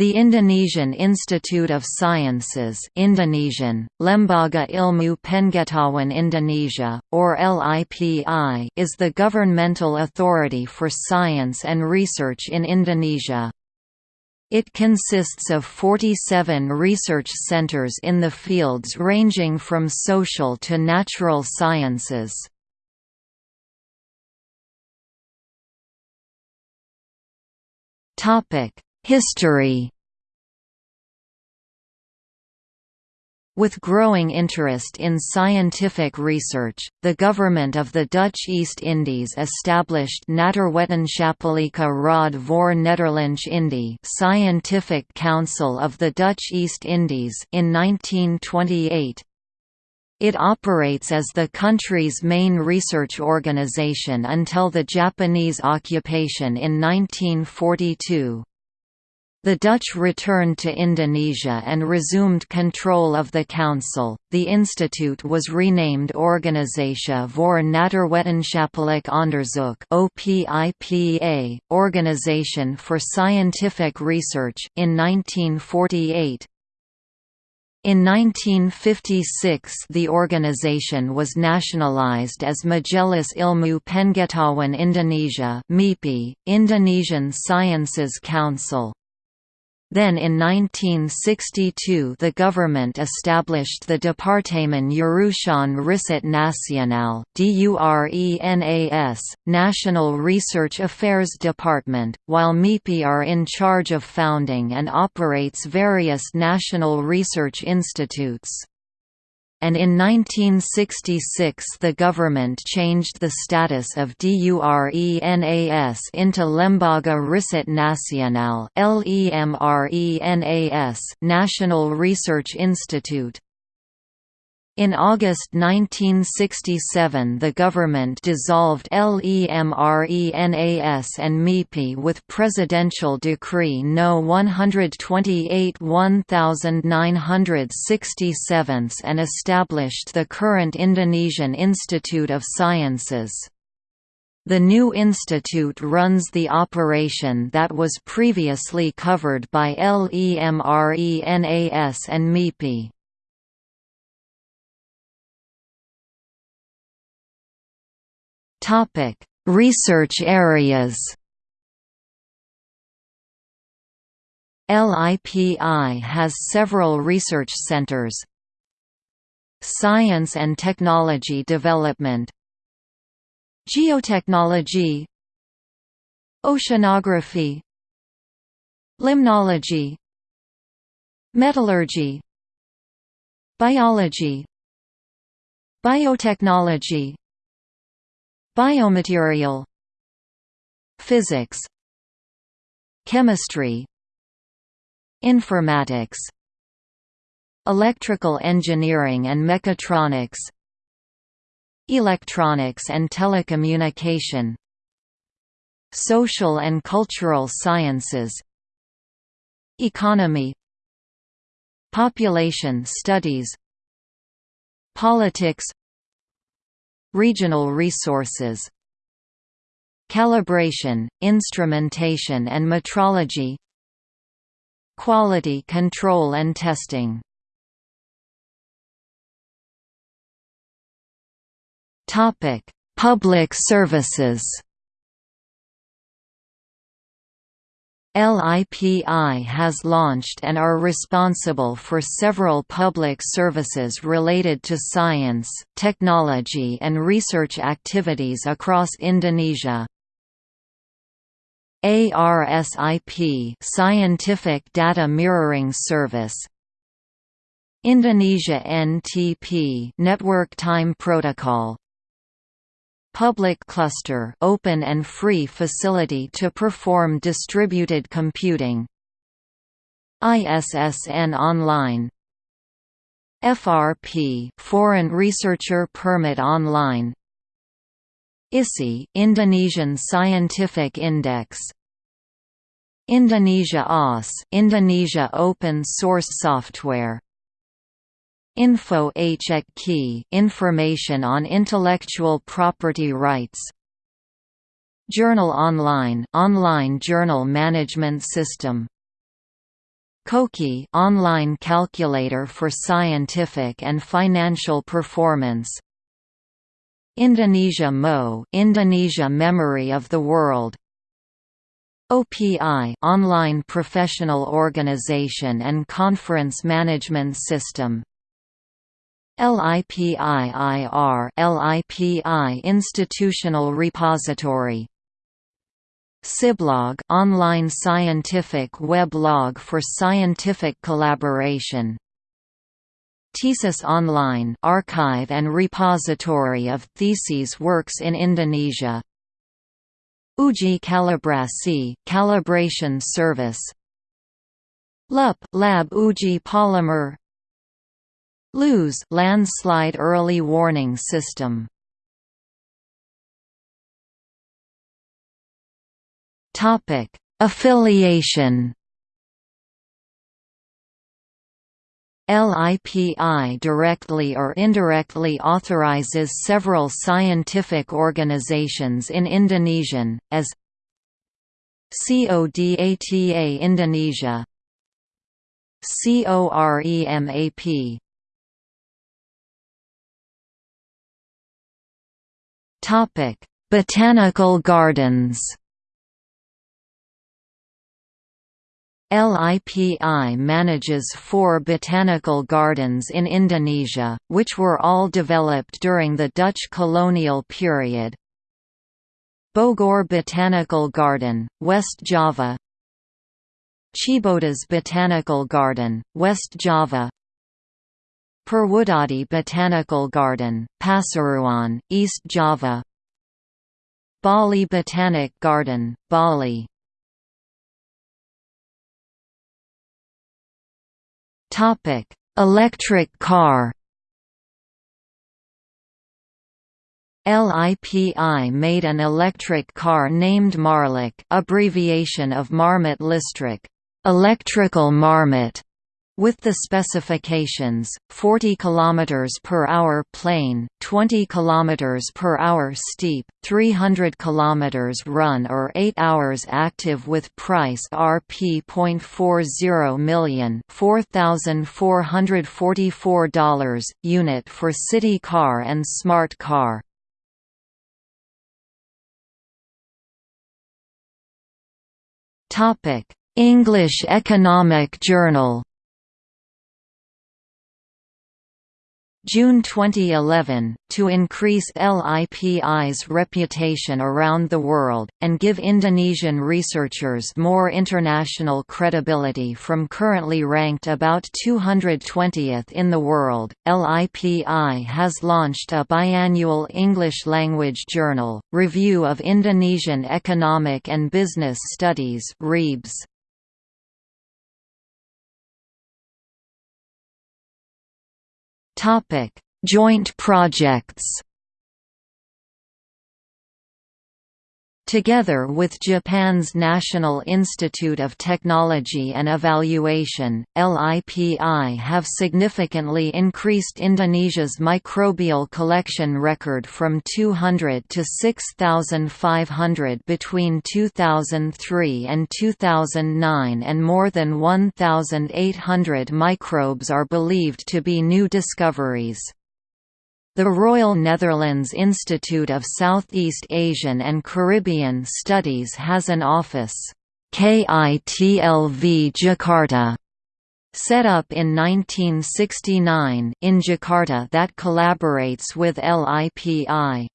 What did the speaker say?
The Indonesian Institute of Sciences Indonesian, Lembaga Ilmu Pengetahuan Indonesia, or LIPI is the governmental authority for science and research in Indonesia. It consists of 47 research centers in the fields ranging from social to natural sciences. Topic History With growing interest in scientific research, the government of the Dutch East Indies established Natuurwetenschappelijke Raad voor Nederlands-Indië Scientific Council of the Dutch East Indies in 1928. It operates as the country's main research organization until the Japanese occupation in 1942. The Dutch returned to Indonesia and resumed control of the council. The institute was renamed Organisatie voor Natuurwetenschappelijk Onderzoek (OPIPA), Organization for Scientific Research, in 1948. In 1956 the organization was nationalized as Majelis Ilmu Pengetahuan Indonesia Indonesian Sciences Council. Then in 1962 the government established the Departement Urusan Riset Nasional D U R N A S National Research Affairs Department, while MIPI are in charge of founding and operates various national research institutes and in 1966 the government changed the status of DURENAS into Lembaga Riset Nasional National Research Institute. In August 1967 the government dissolved LEMRENAS and MIPI with Presidential Decree No. 128 1967 and established the current Indonesian Institute of Sciences. The new institute runs the operation that was previously covered by LEMRENAS and MIPI. Research areas. LIPI has several research centers. Science and technology development. Geotechnology. Oceanography. Limnology. Metallurgy. Biology. Biotechnology Biomaterial Physics Chemistry Informatics Electrical engineering and mechatronics Electronics and telecommunication Social and cultural sciences Economy Population studies Politics Regional resources. Calibration, instrumentation and metrology. Quality control and testing. Public services LIPI has launched and are responsible for several public services related to science, technology and research activities across Indonesia. ARSIP Scientific Data Mirroring Service Indonesia NTP Network Time Protocol Public cluster open and free facility to perform distributed computing. ISSN Online. FRP Foreign Researcher Permit Online. ISI Indonesian Scientific Index. Indonesia OS Indonesia Open Source Software Info Key. Information on intellectual property rights. Journal Online. Online journal management system. Koki. Online calculator for scientific and financial performance. Indonesia Mo. Indonesia Memory of the World. OPI online professional organization and conference management system LIPIIR LIPI institutional repository. SciBlog online scientific weblog for scientific collaboration. Thesis Online archive and repository of theses works in Indonesia. Uji Kalibrasi calibration service. LUP Lab Uji Polymer LUS landslide early warning system. Topic: Affiliation. LIPI directly or indirectly authorizes several scientific organizations in Indonesian, as CODATA Indonesia COREMAP Botanical gardens. LIPI manages four botanical gardens in Indonesia, which were all developed during the Dutch colonial period. Bogor Botanical Garden, West Java. Cibodas Botanical Garden, West Java Purwodadi Botanical Garden, Pasuruan, East Java. Bali Botanic Garden, Bali. Electric car. LIPI made an electric car named Marlip, abbreviation of Marmot Listrik, electrical marmot, with the specifications 40 km per hour plain 20 km per hour steep 300 km run or 8 hours active with price rp.40 million $4444 unit for city car and smart car. Topic English Economic Journal June 2011, to increase LIPI's reputation around the world, and give Indonesian researchers more international credibility from currently ranked about 220th in the world, LIPI has launched a biannual English-language journal, Review of Indonesian Economic and Business Studies REBS. Topic: Joint projects. Together with Japan's National Institute of Technology and Evaluation, LIPI have significantly increased Indonesia's microbial collection record from 200 to 6,500 between 2003 and 2009 and more than 1,800 microbes are believed to be new discoveries. The Royal Netherlands Institute of Southeast Asian and Caribbean Studies has an office, KITLV Jakarta, set up in 1969 in Jakarta that collaborates with LIPI.